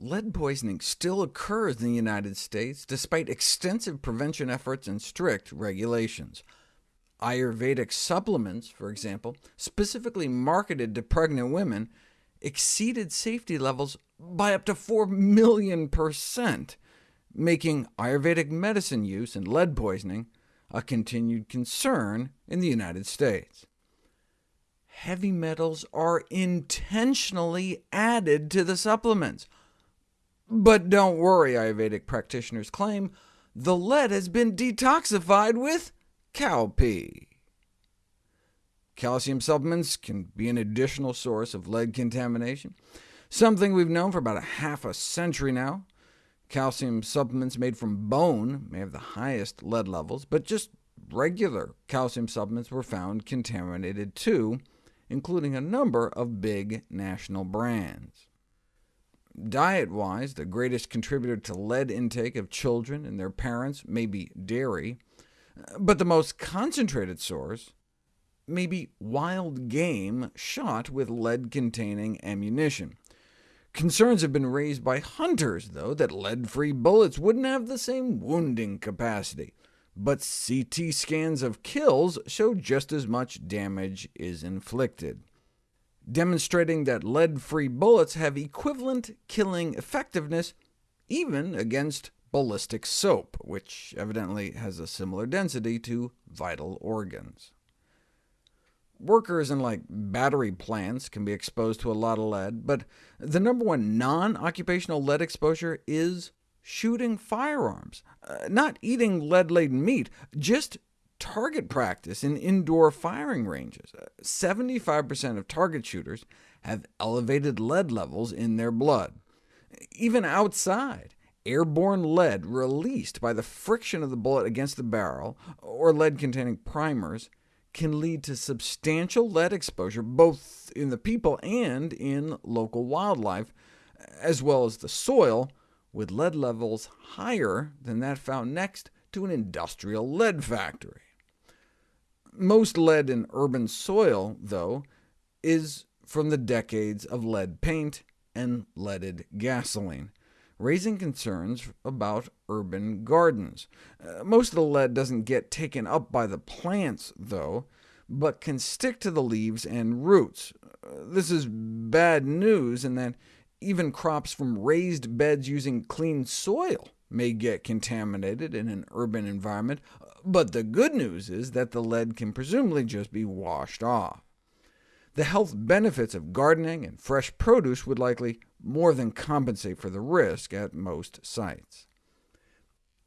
lead poisoning still occurs in the United States, despite extensive prevention efforts and strict regulations. Ayurvedic supplements, for example, specifically marketed to pregnant women, exceeded safety levels by up to 4 million percent, making Ayurvedic medicine use and lead poisoning a continued concern in the United States. Heavy metals are intentionally added to the supplements. But don't worry, Ayurvedic practitioners claim, the lead has been detoxified with cowpea. Calcium supplements can be an additional source of lead contamination, something we've known for about a half a century now. Calcium supplements made from bone may have the highest lead levels, but just regular calcium supplements were found contaminated too, including a number of big national brands. Diet-wise, the greatest contributor to lead intake of children and their parents may be dairy, but the most concentrated source may be wild game shot with lead-containing ammunition. Concerns have been raised by hunters, though, that lead-free bullets wouldn't have the same wounding capacity, but CT scans of kills show just as much damage is inflicted, demonstrating that lead-free bullets have equivalent killing effectiveness even against ballistic soap, which evidently has a similar density to vital organs. Workers in like battery plants can be exposed to a lot of lead, but the number one non-occupational lead exposure is shooting firearms. Uh, not eating lead-laden meat, just target practice in indoor firing ranges. 75% uh, of target shooters have elevated lead levels in their blood. Even outside, airborne lead released by the friction of the bullet against the barrel, or lead-containing primers, can lead to substantial lead exposure both in the people and in local wildlife, as well as the soil, with lead levels higher than that found next to an industrial lead factory. Most lead in urban soil, though, is from the decades of lead paint and leaded gasoline raising concerns about urban gardens. Uh, most of the lead doesn't get taken up by the plants, though, but can stick to the leaves and roots. Uh, this is bad news in that even crops from raised beds using clean soil may get contaminated in an urban environment, but the good news is that the lead can presumably just be washed off. The health benefits of gardening and fresh produce would likely more than compensate for the risk at most sites.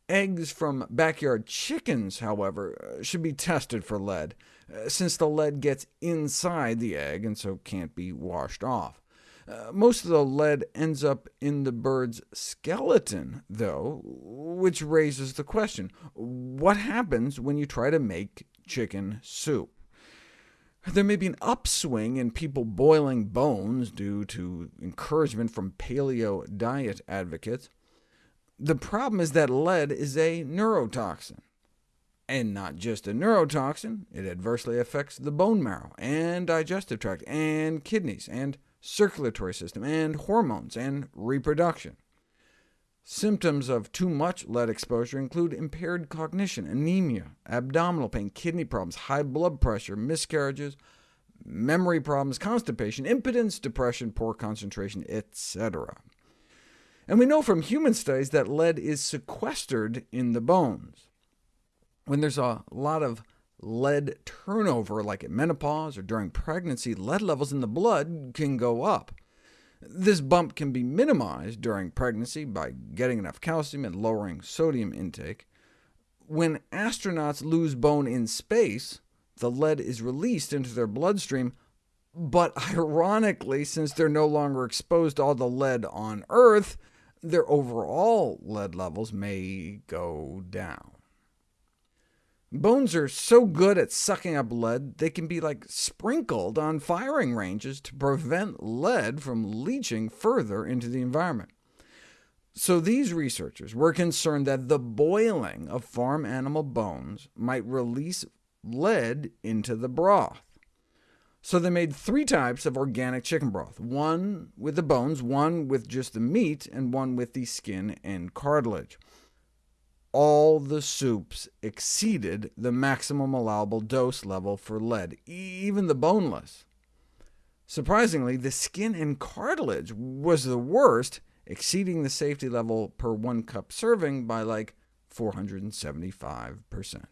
Eggs from backyard chickens, however, uh, should be tested for lead, uh, since the lead gets inside the egg and so can't be washed off. Uh, most of the lead ends up in the bird's skeleton, though, which raises the question, what happens when you try to make chicken soup? There may be an upswing in people boiling bones due to encouragement from paleo diet advocates. The problem is that lead is a neurotoxin. And not just a neurotoxin, it adversely affects the bone marrow, and digestive tract, and kidneys, and circulatory system, and hormones, and reproduction. Symptoms of too much lead exposure include impaired cognition, anemia, abdominal pain, kidney problems, high blood pressure, miscarriages, memory problems, constipation, impotence, depression, poor concentration, etc. And we know from human studies that lead is sequestered in the bones. When there's a lot of lead turnover, like at menopause or during pregnancy, lead levels in the blood can go up. This bump can be minimized during pregnancy by getting enough calcium and lowering sodium intake. When astronauts lose bone in space, the lead is released into their bloodstream, but ironically, since they're no longer exposed to all the lead on Earth, their overall lead levels may go down. Bones are so good at sucking up lead, they can be like sprinkled on firing ranges to prevent lead from leaching further into the environment. So these researchers were concerned that the boiling of farm animal bones might release lead into the broth. So they made three types of organic chicken broth, one with the bones, one with just the meat, and one with the skin and cartilage. All the soups exceeded the maximum allowable dose level for lead, even the boneless. Surprisingly, the skin and cartilage was the worst, exceeding the safety level per one cup serving by like 475%.